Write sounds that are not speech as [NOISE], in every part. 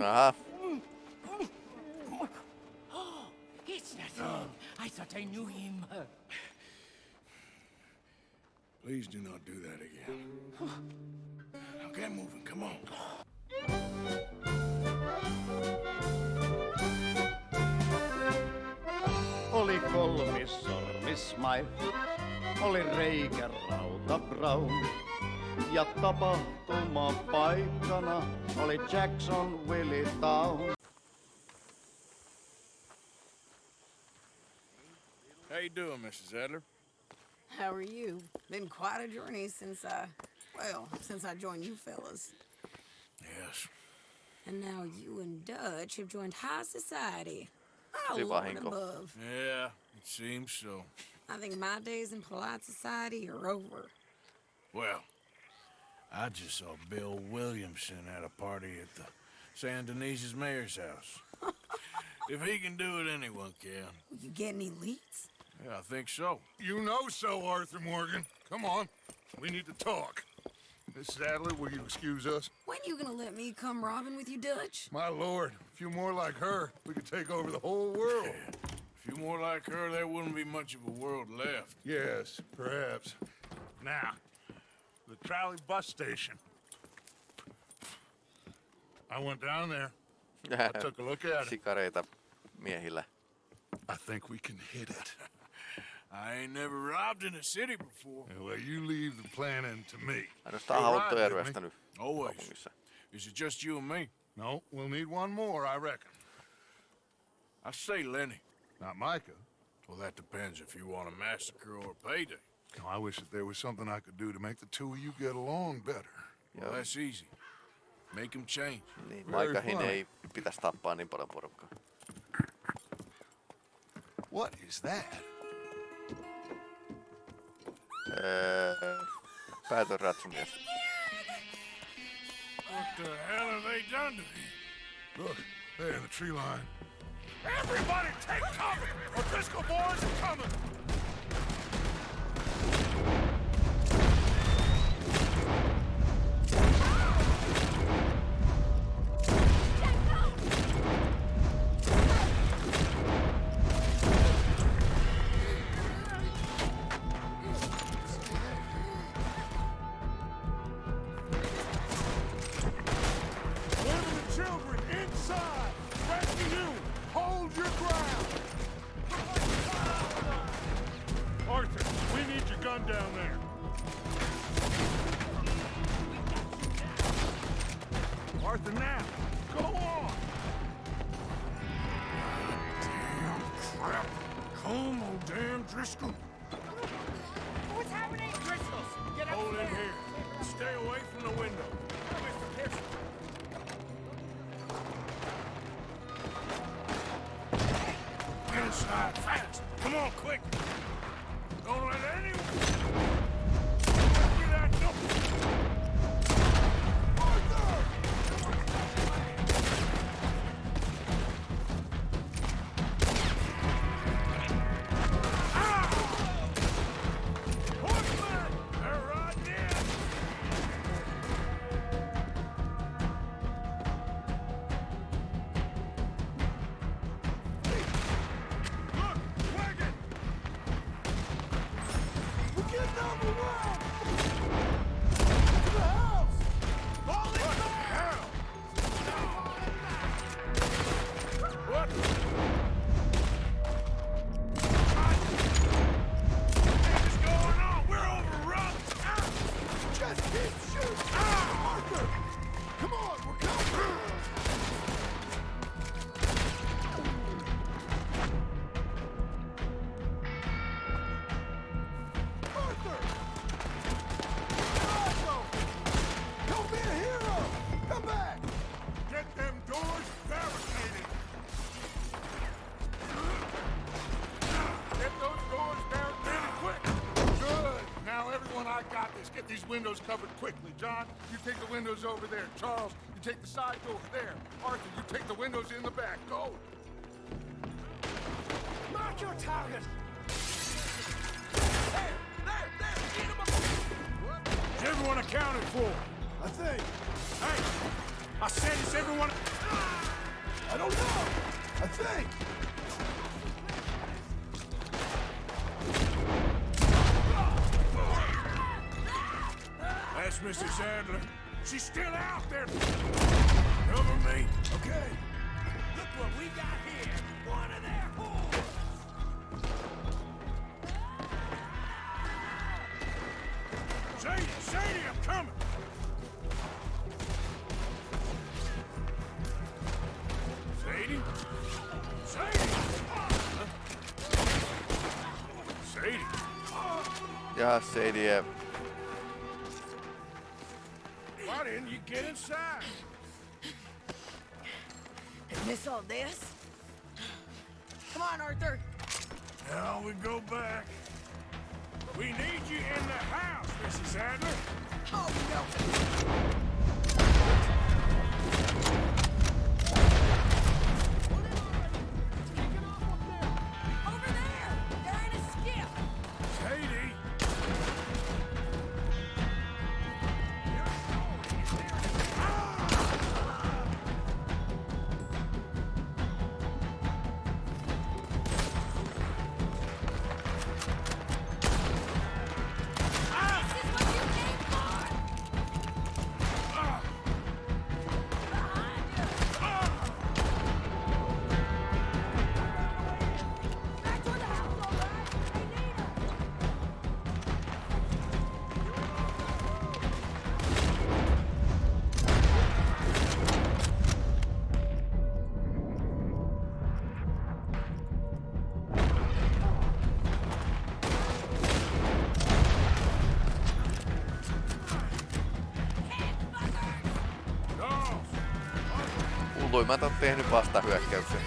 Aha. It's nothing. I thought I knew him. Please do not do that again. Now get moving, come on. Oli kolmis sormismai, oli reikä rauta brown. Ja tapahtuma paikkana oli Jackson Willie Town. How you doing, Mrs. Adler? How are you? Been quite a journey since I, well, since I joined you fellas. Yes. And now you and Dutch have joined high society. Oh, Oli Lord above. Yeah, it seems so. I think my days in polite society are over. Well, I just saw Bill Williamson at a party at the Saint Denis's mayor's house. [LAUGHS] if he can do it, anyone can. You get any leads? Yeah, I think so. You know so, Arthur Morgan. Come on. We need to talk. Miss Adler, will you excuse us? When you gonna let me come robbing with you, Dutch? My lord, a few more like her, we could take over the whole world. A few more like her, there wouldn't be much of a world left. Yes, perhaps. Now, the trolley bus station. I went down there. I took a look at it. Sikareita miehillä. I think we can hit it. I ain't never robbed in a city before. Well, you leave the planning to me. Ainoastaan You'll haavoittuja ride with me. ryöstänyt Always. kaupungissa. Is it just you and me? No, we'll need one more, I reckon. I say Lenny. Not Micah. Well, that depends if you want a massacre or a payday. No, I wish that there was something I could do to make the two of you get along better. Well, that's easy. Make him change. Niin, Very Maikahin funny. ei pitäisi tappaa niin paljon porukkaa. What is that? Äh, öö, päätön ratsumies. What the hell have they done to me? Look, there in the tree line. Everybody take cover! O'Driscoll boys are coming! These windows covered quickly. John, you take the windows over there. Charles, you take the side door there. Arthur, you take the windows in the back. Go! Mark your target. Is everyone accounted for? I think. Hey, I said it's everyone. I don't know. I think. That's Mrs. Adler. She's still out there. Cover me. Okay. Look what we got here. One of their whores. Sadie, Sadie, I'm coming. Sadie? Sadie? Sadie? Ja, Sadie. Why didn't you get inside? Miss all this? Come on, Arthur. Now we go back. We need you in the house, Mrs. Adler. Oh, no. Hulluimmat on tehnyt vastahyökkäyksen.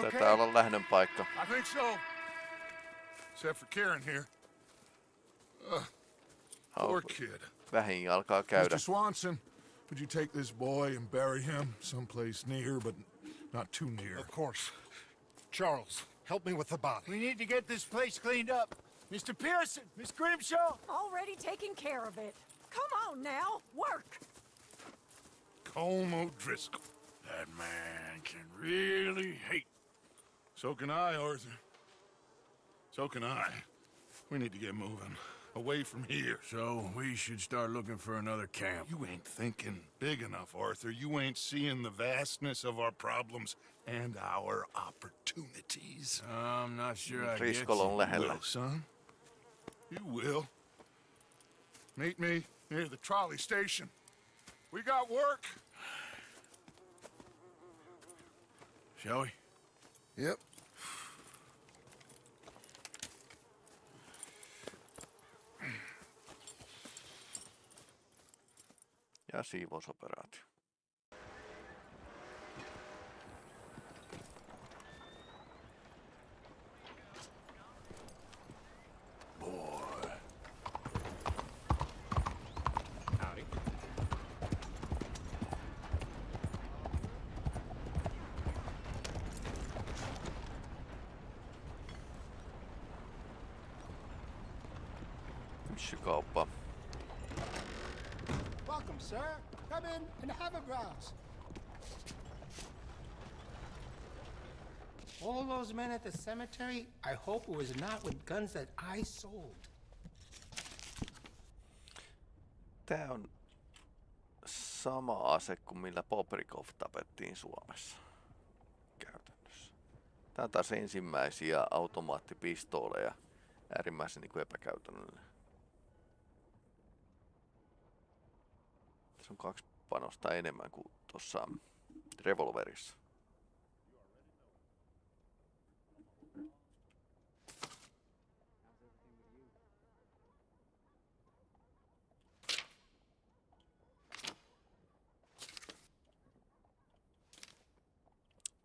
Taitaa olla lähdön paikka. I think so. Except for Karen here. Poor kid. Vähin alkaa käydä. Mr. Swanson, would you take this boy and bury him someplace near, but not too near? Of course. Charles, help me with the body. We need to get this place cleaned up. Mr. Pearson, Miss Grimshaw. Already taking care of it. Come on now, work. Colm O'Driscoll. That man can really hate. So can I, Arthur. So can I. We need to get moving. Away from here. So we should start looking for another camp. You ain't thinking big enough, Arthur. You ain't seeing the vastness of our problems and our opportunities. I'm not sure I get Driscoll on you. lähellä. Will, son. You will. Meet me near the trolley station. We got work. Shall we? Yep. Ja siivousoperaatio. Those men at the cemetery, I hope it was not with guns that I sold. Tää on sama ase kuin millä Bobrikov tapettiin Suomessa. Käytännössä. Tää on taas ensimmäisiä automaattipistooleja. Äärimmäisen niin kuin epäkäytännöllinen. Tässä on kaksi panosta enemmän kuin tuossa revolverissa.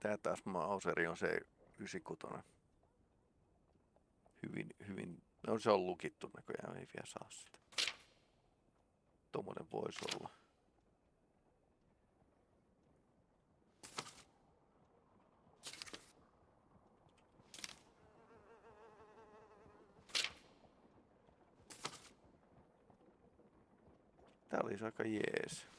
Tämä taas Mauseri on se 96. Hyvin, hyvin, no se on lukittu näköjään, ei vielä saa sitä. Tuommoinen voisi olla. Tää olisi aika jees.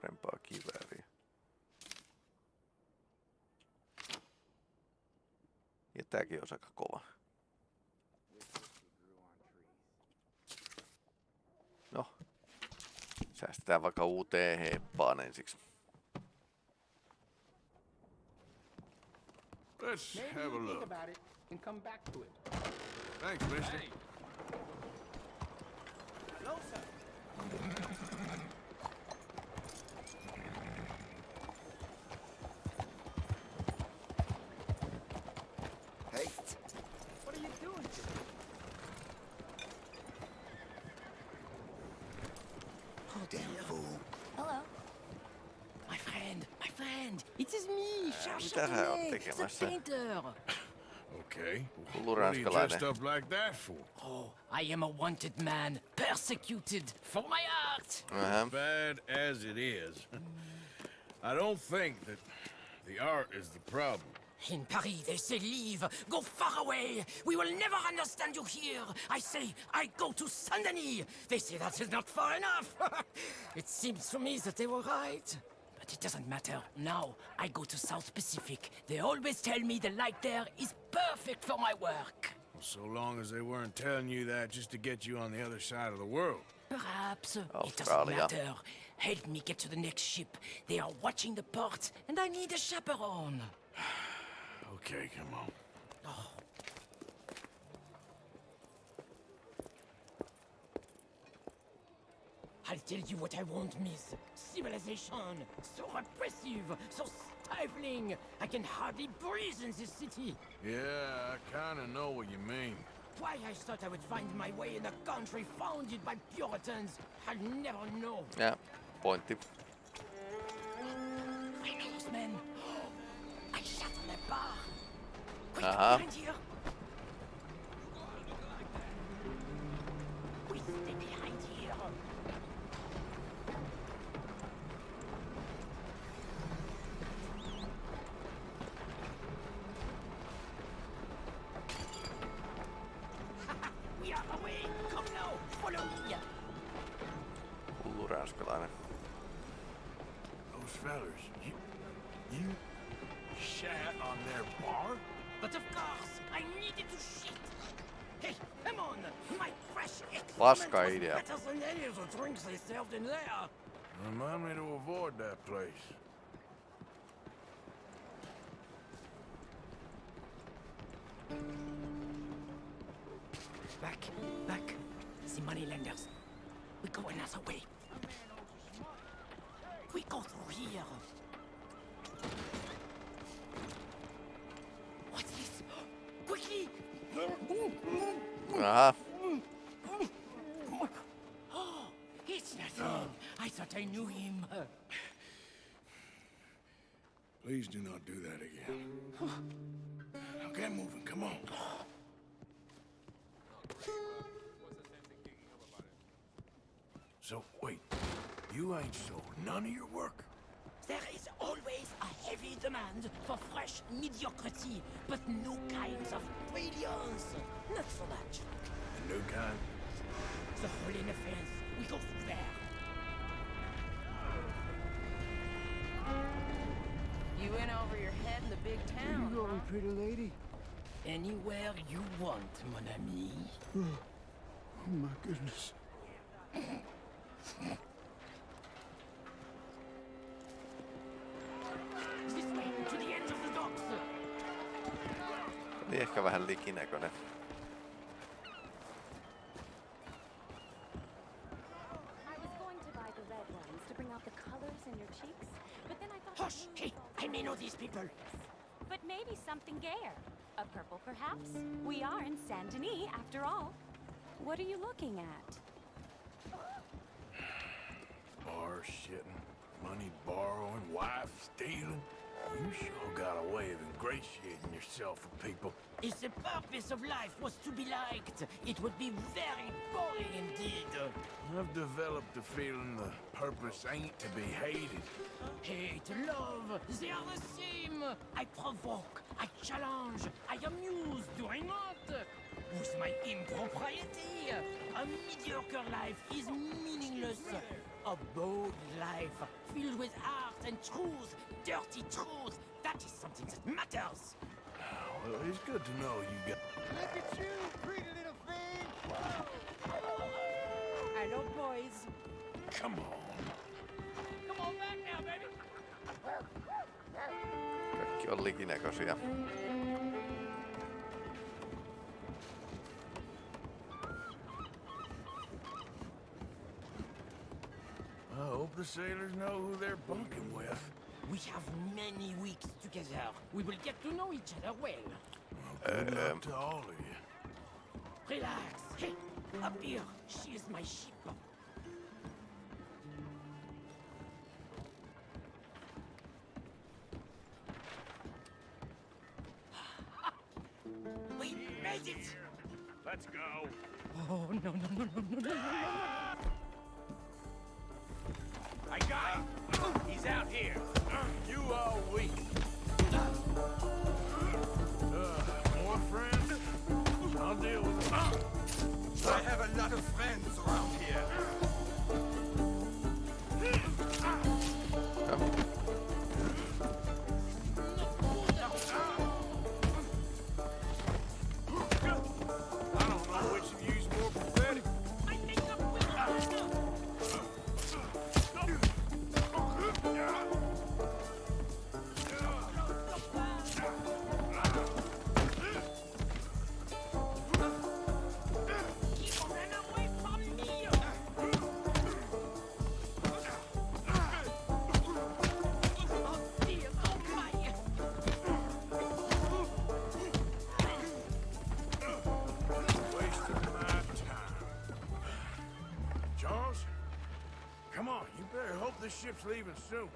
Parempaa kivääriä? Ja tääkin olisi aika kova. No. Säästetään vaikka uuteen heppaan ensiksi. Let's Maybe have a think look. about it and come back to it. Thanks, mister. Hello, sir. It is me, Charles mitä sä oot Châtenay, the painter. [LAUGHS] Okay. Hullu What are you dressed up like that for? Oh, I am a wanted man, persecuted for my art. Aha. Bad as it is, I don't think that the art is the problem. In Paris, they say leave, go far away. We will never understand you here. I say I go to Saint-Denis. They say that is not far enough. [LAUGHS] it seems to me that they were right. But it doesn't matter. Now I go to South Pacific. They always tell me the light there is perfect for my work. Well, so long as they weren't telling you that just to get you on the other side of the world. Perhaps. Uh, oh, it doesn't matter. Help me get to the next ship. They are watching the port, and I need a chaperone. [SIGHS] Okay, come on. Oh, I'll tell you what I want, miss. Civilization. So repressive, so stifling. I can hardly breathe in this city. Yeah, I kinda know what you mean. Why I thought I would find my way in a country founded by Puritans, I'll never know. Ja pointti. I know those men. [GASPS] I shot on a bar. Quick, Uh-huh. behind here. In there. Remind me to avoid that place. Back, back. The moneylenders. We go another way. We go through here. What's this? Quickly! Aha. Oh, I thought I knew him. Please do not do that again. Now get moving, come on. So, wait. You ain't sold none of your work? There is always a heavy demand for fresh mediocrity, but no kinds of brilliance. Not so much. The new kind? The Holy Offense, we go through there. You in over your head in the big town. huh? pretty lady? Anywhere you want, mon ami. Oh my goodness. This way, to yourself with people. If the purpose of life was to be liked, it would be very boring indeed. I've developed the feeling the purpose ain't to be hated. Hate, love, they are the same. I provoke, I challenge, I amuse, do I not? with my impropriety. A mediocre life is meaningless. A bold life filled with art and truth, dirty truth, that is something that matters. Well, it's good to know you got. Look at you, pretty little thing! Hello, boys. Come on. Come on back now, baby. Kaikki on likinäköisiä. I hope the sailors know who they're bunking with. We have many weeks together. We will get to know each other well. Good Um, luck to all of you. Relax. Hey, up here. She is my ship. [LAUGHS] we made it! Let's go. Oh, no, no, no, no, no, no, no. I got him. He's out here. Leaving soon.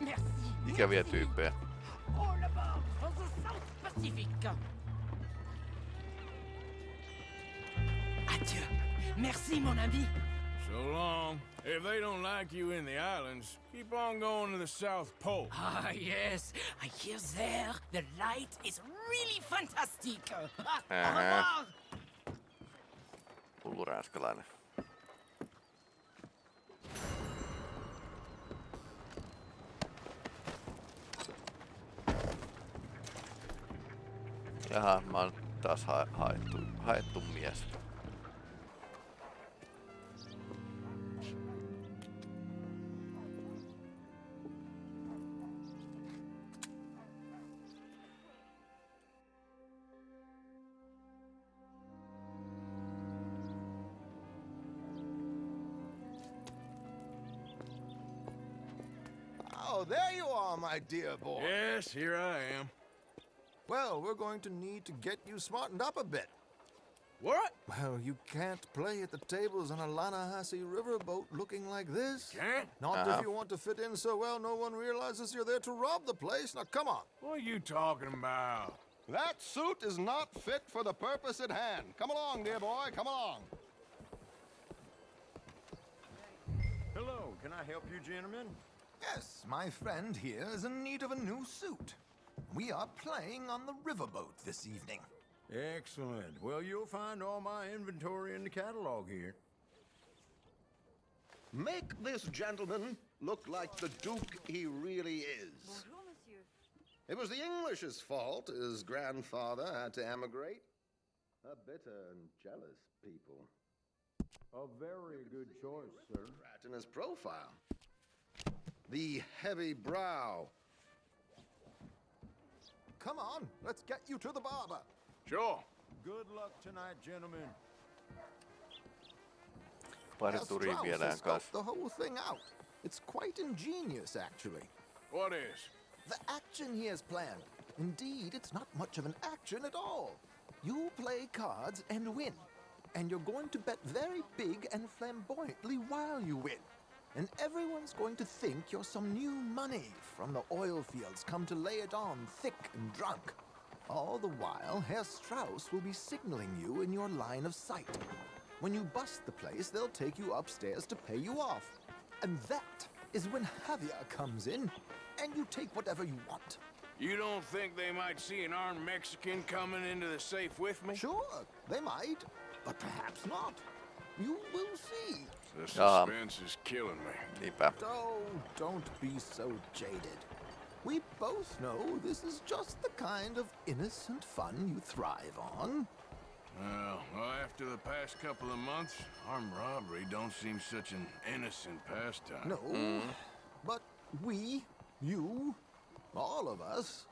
Merci. Ikäviä tyyppejä. All aboard for the South Pacific. Adieu. Merci, mon ami. So long. If they don't like you in the islands, keep on going to the South Pole. Ah, yes. I hear there the light is really fantastic. Ah, [LAUGHS] Au Uh-huh. revoir. Hullu ranskalainen. Jaha, mä oon taas ha- haettu, haettu mies. Oh, there you are, my dear boy. Yes, here I am. Well, we're going to need to get you smartened up a bit. What? Well, you can't play at the tables on a Lannahechee riverboat looking like this. Can't? Not Uh-huh. if you want to fit in so well no one realizes you're there to rob the place. Now, come on. What are you talking about? That suit is not fit for the purpose at hand. Come along, dear boy, come along. Hello, can I help you, gentlemen? Yes, my friend here is in need of a new suit. We are playing on the riverboat this evening. Excellent. Well, you'll find all my inventory in the catalog here. Make this gentleman look like the Duke he really is. It was the English's fault his grandfather had to emigrate. A bitter and jealous people. A very good choice, sir. Rat in his profile. The heavy brow. Come on, let's get you to the barber. Sure. Good luck tonight, gentlemen. Pari Yes, turia Strauss viedään kanssa. the whole thing out. It's quite ingenious, actually. What is? The action he has planned. Indeed, it's not much of an action at all. You play cards and win. And you're going to bet very big and flamboyantly while you win. And everyone's going to think you're some new money from the oil fields come to lay it on thick and drunk. All the while, Herr Strauss will be signaling you in your line of sight. When you bust the place, they'll take you upstairs to pay you off. And that is when Javier comes in, and you take whatever you want. You don't think they might see an armed Mexican coming into the safe with me? Sure, they might, but perhaps not. You will see. The Um, suspense is killing me. Niinpä. Oh, don't be so jaded. We both know this is just the kind of innocent fun you thrive on. Well, well, after the past couple of months, armed robbery don't seem such an innocent pastime. No, but we, you, all of us,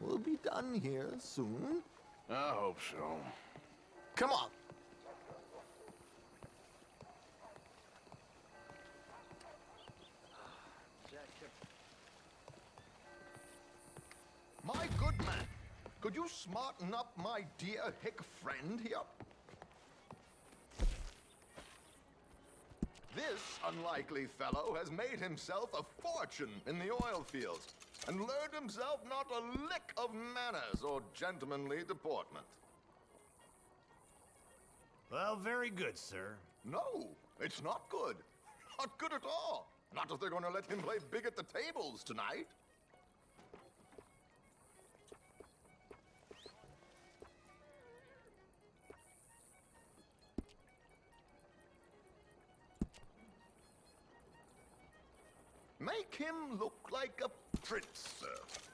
will be done here soon. I hope so. Come on. My good man, could you smarten up my dear hick friend here? This unlikely fellow has made himself a fortune in the oil fields and learned himself not a lick of manners or gentlemanly deportment. Well, very good, sir. No, it's not good. Not good at all. Not if they're going to let him play big at the tables tonight. Make him look like a prince, sir.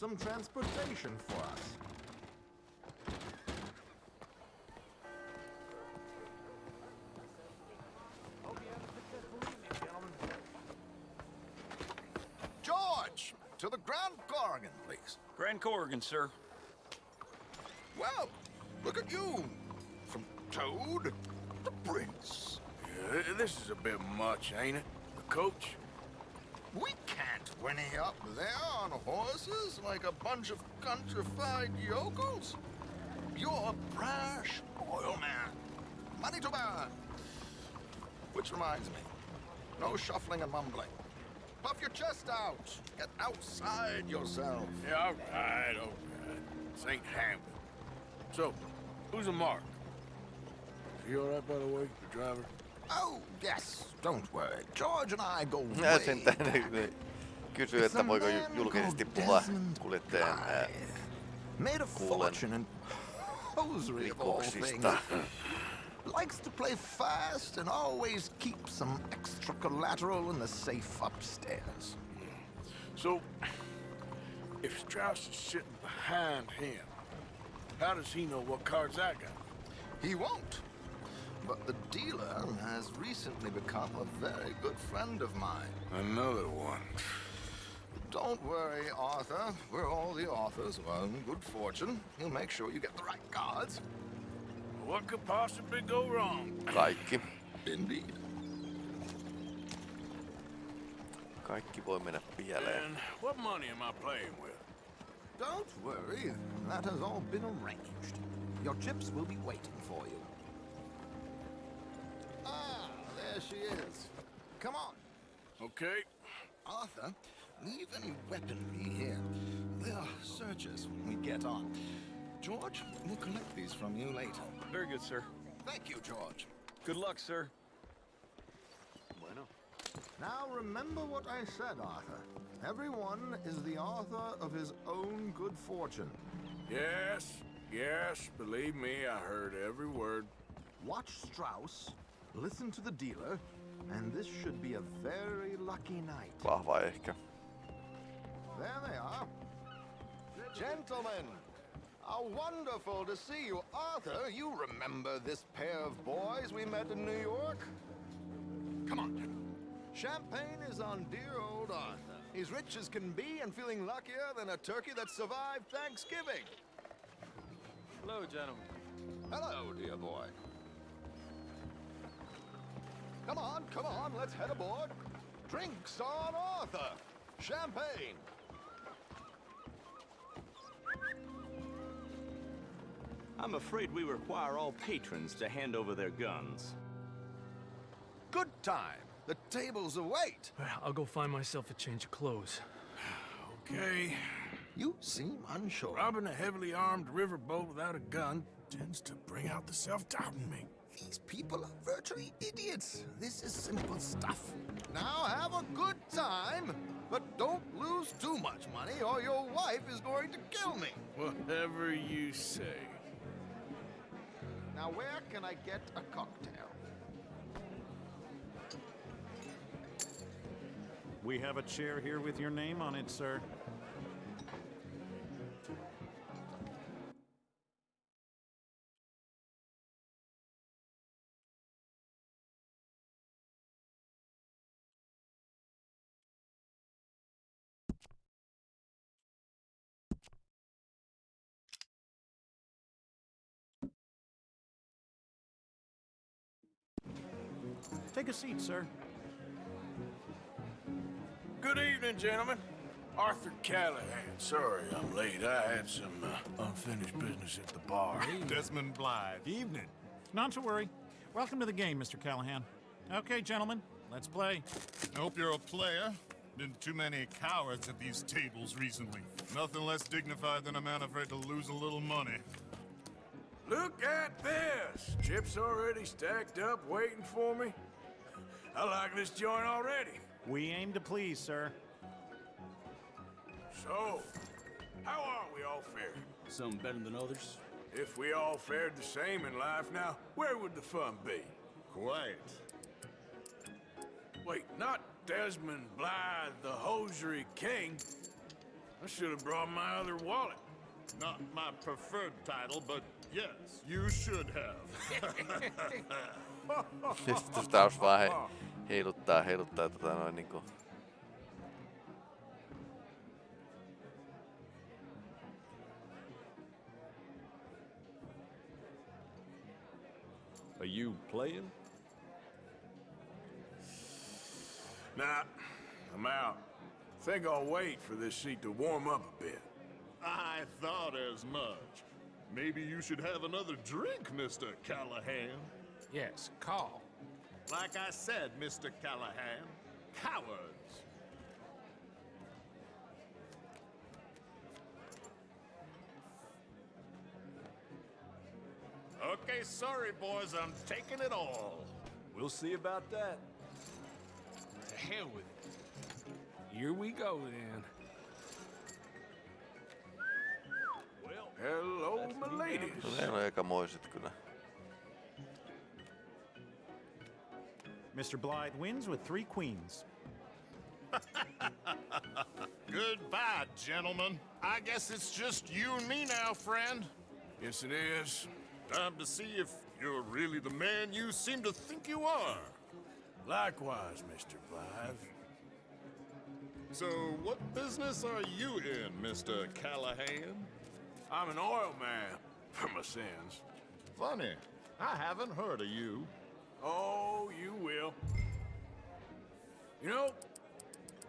Some transportation for us. George, to the Grand Korrigan, please. Grand Korrigan, sir. Well, look at you. From Toad to Prince. Yeah, this is a bit much, ain't it? The coach? We can't whinny up there on horses like a bunch of countrified yokels. You're a brash oil man. Money to burn. Which reminds me, no shuffling and mumbling. Puff your chest out. Get outside yourself. Yeah, all right, all right. St. Hamlet. So, who's a mark? Is he all right, by the way, the driver? Oh, yes. Don't worry. George and I go Ja way sen tänne kysyy, että voiko ju- julkisesti puhua kuljettajan ää, Made a kuulen fortune in hosiery of all rikoksista. things. Likes to play fast and always keep some extra collateral in the safe upstairs. So, if Strauss is sitting behind him, how does he know what cards I got? He won't. But the dealer has recently become a very good friend of mine. Another one. Don't worry, Arthur. We're all the authors of our own good fortune. He'll make sure you get the right cards. What could possibly go wrong? [COUGHS] Kaikki. Indeed. Kaikki voi mennä pieleen. And what money am I playing with? Don't worry. That has all been arranged. Your chips will be waiting for you. Ah, there she is. Come on. Okay. Arthur, leave any weaponry here. They'll search us when we get on. George, we'll collect these from you later. Very good, sir. Thank you, George. Good luck, sir. Bueno. Now remember what I said, Arthur. Everyone is the author of his own good fortune. Yes, yes, believe me, I heard every word. Watch Strauss, listen to the dealer, and this should be a very lucky night. Vahva ehkä. There they are. Gentlemen, how wonderful to see you. Arthur, you remember this pair of boys we met in New York? Come on, gentlemen. Champagne is on dear old Arthur. He's rich as can be and feeling luckier than a turkey that survived Thanksgiving. Hello, gentlemen. Hello, dear boy. Come on, come on, let's head aboard. Drinks on Arthur. Champagne. I'm afraid we require all patrons to hand over their guns. Good time. The tables await. [SIGHS] I'll go find myself a change of clothes. [SIGHS] Okay. You seem unsure. Robbing a heavily armed riverboat without a gun tends to bring out the self-doubt in me. These people are virtually idiots. This is simple stuff. Now have a good time, but don't lose too much money or your wife is going to kill me. Whatever you say. Now where can I get a cocktail? We have a chair here with your name on it, sir. Take a seat, sir. Good evening, gentlemen. Arthur Callahan. Sorry I'm late. I had some uh, unfinished business at the bar. Desmond Blythe. Evening. Not to worry. Welcome to the game, Mr. Callahan. Okay, gentlemen, let's play. I hope you're a player. Been too many cowards at these tables recently. Nothing less dignified than a man afraid to lose a little money. Look at this! Chips already stacked up, waiting for me. I like this joint already. We aim to please, sir. So, how are we all faring? Some better than others. If we all fared the same in life now, where would the fun be? Quiet. Wait, not Desmond Blythe, the hosiery king. I should have brought my other wallet. Not my preferred title, but yes, you should have. [LAUGHS] [LAUGHS] Sitten taas vaan he, heiluttaa, heiluttaa tota noin niinku... Are you playing? Nah, I'm out. Think I'll wait for this seat to warm up a bit. I thought as much. Maybe you should have another drink, Mr. Callahan. Yes, call. Like I said, Mr. Callahan, cowards. Okay, sorry, boys, I'm taking it all. We'll see about that. To hell with it. Here we go, then. Well, hello, my ladies. No ne on kyllä. Mr. Blythe wins with three queens. [LAUGHS] Goodbye, gentlemen. I guess it's just you and me now, friend. Yes, it is. Time to see if you're really the man you seem to think you are. Likewise, Mr. Blythe. So, what business are you in, Mr. Callahan? I'm an oil man, for my sins. Funny. I haven't heard of you. Oh, you will. You know,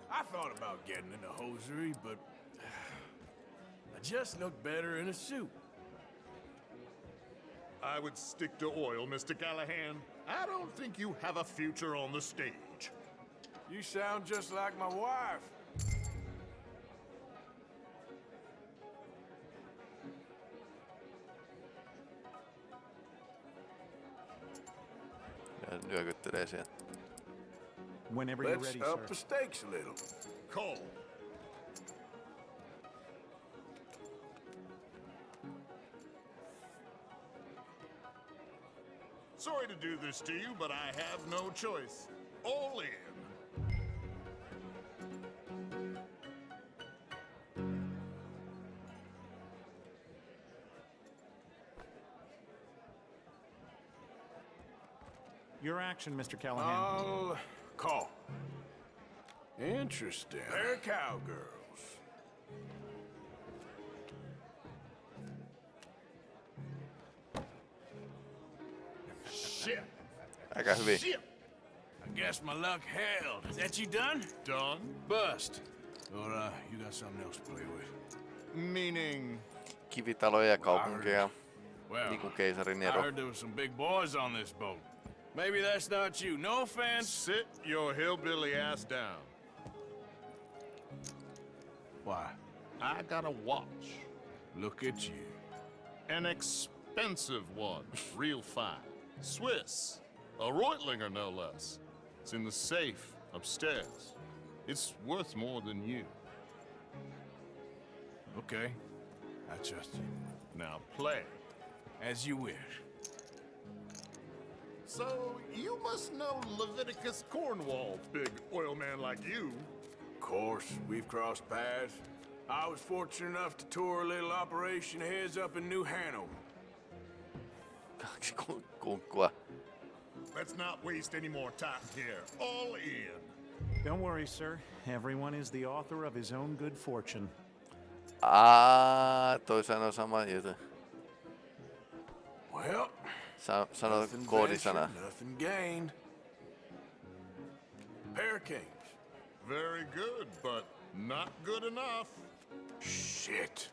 I thought about getting into hosiery, but [SIGHS] I just look better in a suit. I would stick to oil, Mr. Callahan. I don't think you have a future on the stage. You sound just like my wife. Nyökyttelee siellä. Whenever you're Let's ready, up sir. the stakes a little. Cole. Sorry to do this to you, but I have no choice. All in. Your action, Mr. Callahan. I'll call. Interesting. They're cowgirls. Shit. Aika hyvin. Shit. I guess my luck held. Is that you done? Done? Bust. Or, uh, you got something else to play with? Meaning... Kivitaloja ja kaupunkeja. Well, Niin kuin keisari I heard there was some big boys on this boat. Maybe that's not you. No offense. Sit your hillbilly ass down. Why? I got a watch. Look at you. An expensive one. Real fine. Swiss. A Reutlinger, no less. It's in the safe upstairs. It's worth more than you. Okay. I trust you. Now play. As you wish. So, you must know Leviticus Cornwall, big oil man like you. Of course, we've crossed paths. I was fortunate enough to tour a little operation heads up in New Hanover. Kaksi kun- kunkkua. Let's not waste any more time here. All in. Don't worry, sir. Everyone is the author of his own good fortune. Aa, toi sanoi sama juttu. Well, Sa sano nothing koodisana. nothing gained. Pair kings. Very good, but not good enough. Shit.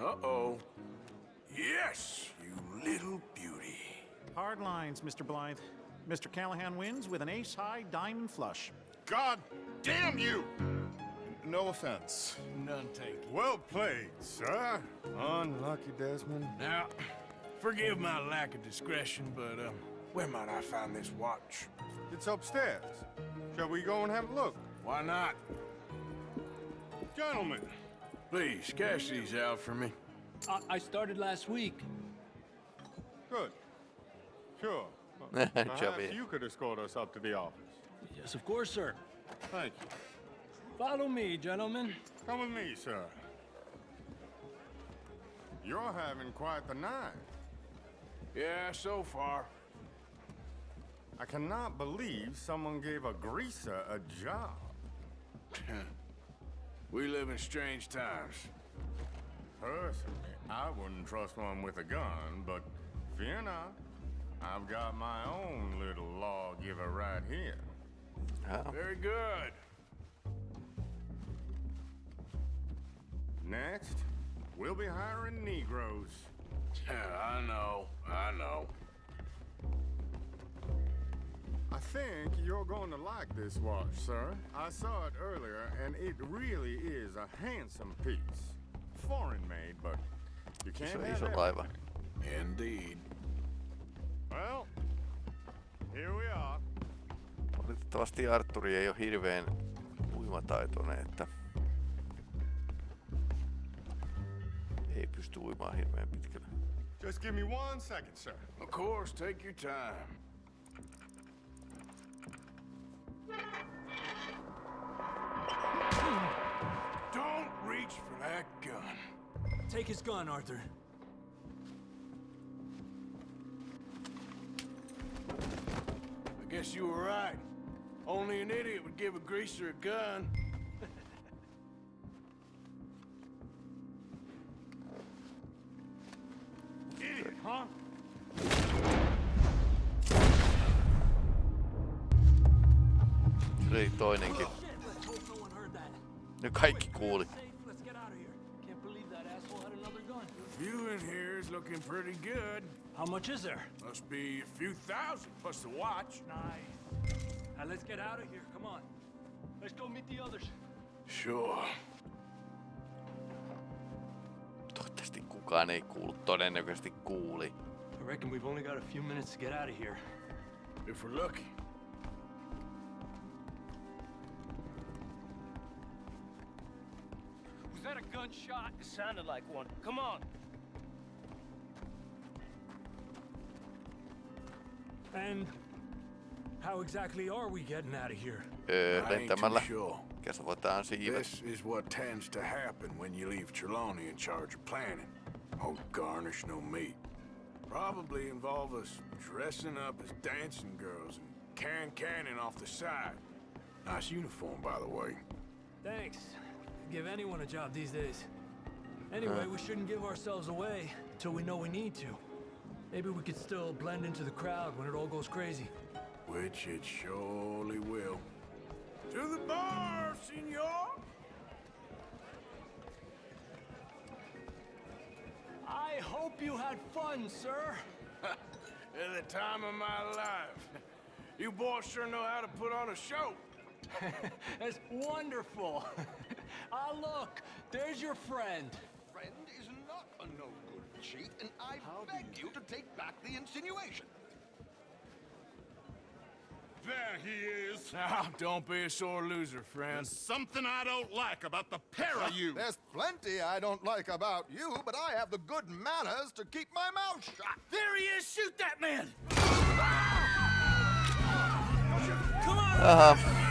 Uh-oh. Yes, you little beauty. Hard lines, Mr. Blythe. Mr. Callahan wins with an ace-high diamond flush. God damn you! No offense. None taken. Well played, sir. Unlucky, Desmond. Now, forgive my lack of discretion, but um, where might I find this watch? It's upstairs. Shall we go and have a look? Why not? Gentlemen, Please, cash these out for me. I, I started last week. good. Sure. [LAUGHS] Chubby. Perhaps you could escort us up to the office. Yes, of course, sir. Thank you. Follow me, gentlemen. Come with me, sir. You're having quite the night. Yeah, so far. I cannot believe someone gave a greaser a job. [LAUGHS] we live in strange times. Personally, I wouldn't trust one with a gun, but fear not. I've got my own little lawgiver right here. Very good. Next, we'll be hiring Negroes. Yeah, [LAUGHS] I know, I know. I think you're going to like this watch, sir. I saw it earlier, and it really is a handsome piece. Foreign made, but you can't Iso, have iso everything. Indeed. Well, here we are. Valitettavasti Arturi ei ole hirveän uimataitoinen, että ei pysty uimaan hirveän pitkälle. Just give me one second, sir. Of course, take your time. Don't reach for that gun. Take his gun, Arthur. I guess you were right. Only an idiot would give a greaser a gun. Asshole had another gun. View in here is looking pretty good. How much is there? Must be a few thousand plus the watch. Nice. Now let's get out of here. Come on. Let's go meet the others. Sure. Toivottavasti kukaan ei kuullut. Todennäköisesti kuuli. I reckon we've only got a few minutes to get out of here. If we're lucky. Gunshot? It sounded like one. Come on. And how exactly are we getting out of here? Öö, I ain't too lentämällä. sure. Kasvataan siivet. This is what tends to happen when you leave Trelawney in charge of planning. Oh, garnish no meat. Probably involve us dressing up as dancing girls and can cannon off the side. Nice uniform, by the way. Thanks. Give anyone a job these days. Anyway, Huh. we shouldn't give ourselves away till we know we need to. Maybe we could still blend into the crowd when it all goes crazy. Which it surely will. To the bar, senor! I hope you had fun, sir. [LAUGHS] At the time of my life. You boys sure know how to put on a show. [LAUGHS] That's wonderful. [LAUGHS] ah, look, there's your friend. Friend is not a no-good cheat, and I beg you to take back the insinuation. There he is. Now, [LAUGHS] don't be a sore loser, friend. There's something I don't like about the pair of you. There's plenty I don't like about you, but I have the good manners to keep my mouth shut. There he is! Shoot that man! Aha. We gotta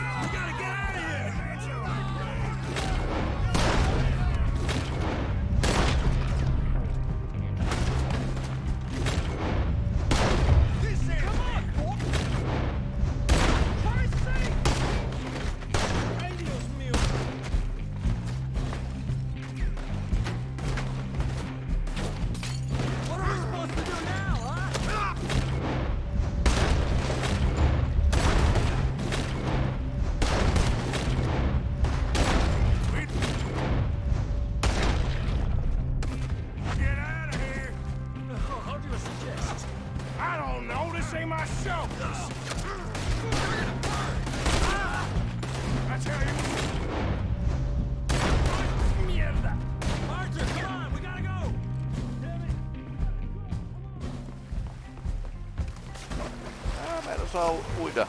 Mä en osaa uida.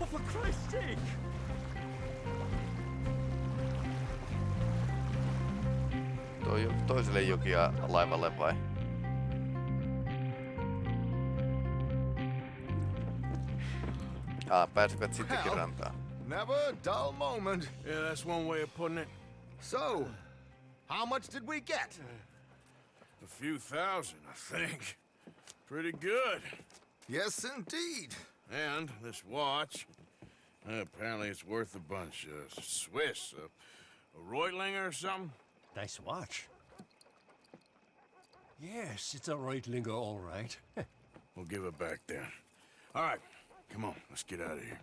Oh, for Christ's sake! Toi toiselle jokia laivalle vai? Ah, pääsivät sittenkin Well, rantaan. Never a dull moment. Yeah, that's one way of putting it. So, how much did we get? A few thousand, I think. Pretty good. Yes, indeed. And this watch, uh, apparently it's worth a bunch. Uh, Swiss, uh, a Reutlinger or something? Nice watch. Yes, it's a Reutlinger, all right. [LAUGHS] We'll give it back then. All right, come on, let's get out of here.